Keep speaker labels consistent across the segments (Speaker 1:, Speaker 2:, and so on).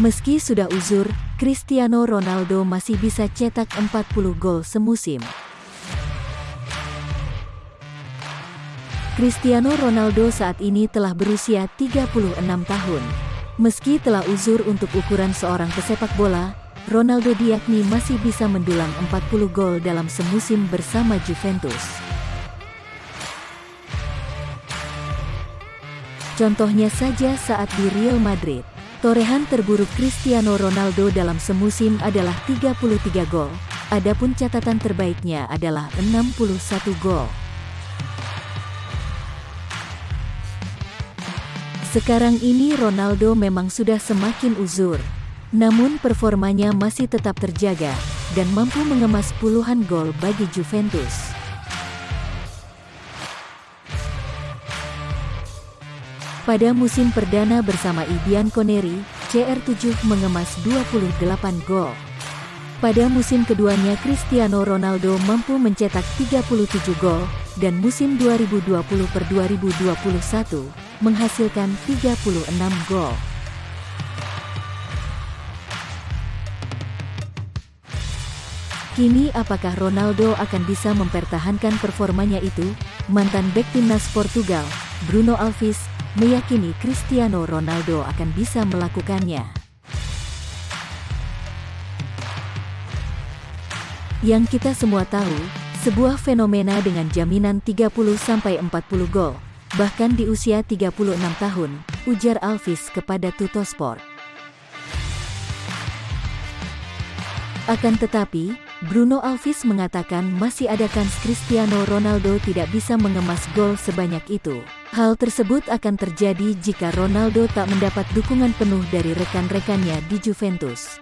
Speaker 1: Meski sudah uzur, Cristiano Ronaldo masih bisa cetak 40 gol semusim. Cristiano Ronaldo saat ini telah berusia 36 tahun. Meski telah uzur untuk ukuran seorang pesepak bola, Ronaldo diakni masih bisa mendulang 40 gol dalam semusim bersama Juventus. Contohnya saja saat di Real Madrid. Torehan terburuk Cristiano Ronaldo dalam semusim adalah 33 gol, adapun catatan terbaiknya adalah 61 gol. Sekarang ini Ronaldo memang sudah semakin uzur, namun performanya masih tetap terjaga dan mampu mengemas puluhan gol bagi Juventus. Pada musim perdana bersama Ibian Koneri, CR7 mengemas 28 gol. Pada musim keduanya Cristiano Ronaldo mampu mencetak 37 gol, dan musim 2020 per 2021 menghasilkan 36 gol. Kini apakah Ronaldo akan bisa mempertahankan performanya itu? Mantan bek timnas Portugal, Bruno Alves, meyakini Cristiano Ronaldo akan bisa melakukannya. Yang kita semua tahu, sebuah fenomena dengan jaminan 30-40 gol, bahkan di usia 36 tahun, ujar Alvis kepada Tutosport. Akan tetapi, Bruno Alvis mengatakan masih ada kans Cristiano Ronaldo tidak bisa mengemas gol sebanyak itu. Hal tersebut akan terjadi jika Ronaldo tak mendapat dukungan penuh dari rekan-rekannya di Juventus.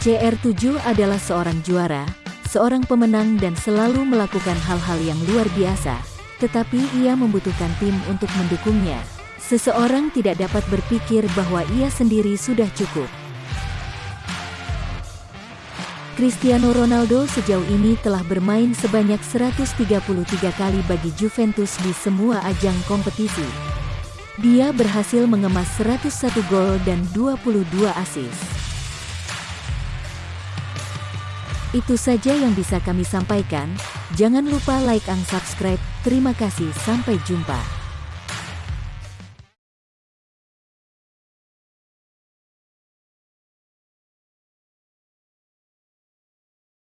Speaker 1: CR7 adalah seorang juara, seorang pemenang dan selalu melakukan hal-hal yang luar biasa, tetapi ia membutuhkan tim untuk mendukungnya. Seseorang tidak dapat berpikir bahwa ia sendiri sudah cukup. Cristiano Ronaldo sejauh ini telah bermain sebanyak 133 kali bagi Juventus di semua ajang kompetisi. Dia berhasil mengemas 101 gol dan 22 assist. Itu saja yang bisa kami sampaikan. Jangan lupa like and subscribe. Terima kasih, sampai jumpa.